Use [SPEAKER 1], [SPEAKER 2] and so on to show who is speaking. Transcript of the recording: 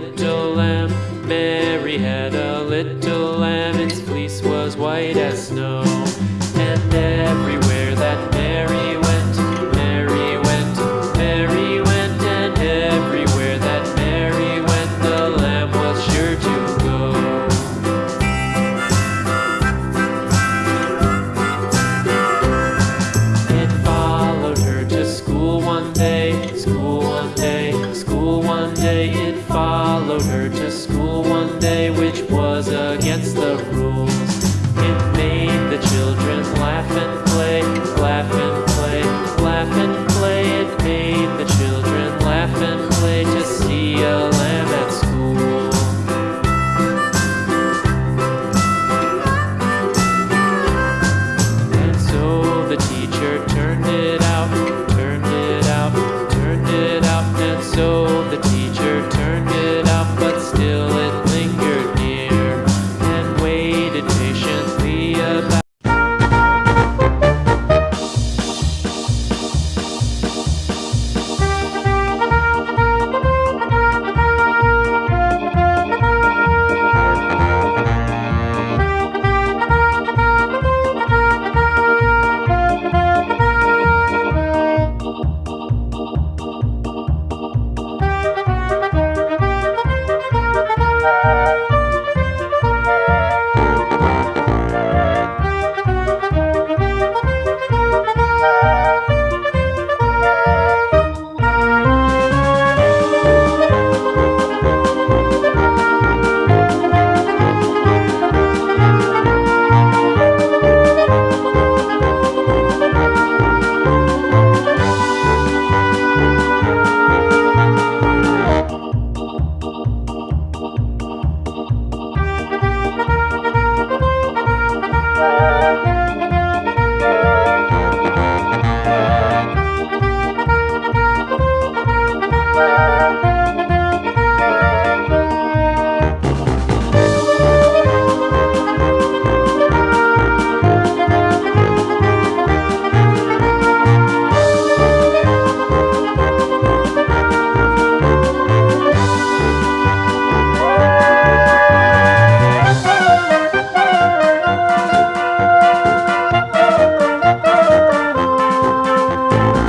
[SPEAKER 1] little lamb. Mary had a little lamb, its fleece was white as snow. And everyone was against the rules. It made the children laugh and play, laugh and play, laugh and play. It made the children laugh and play to see a lamb at school. And so the teacher turned it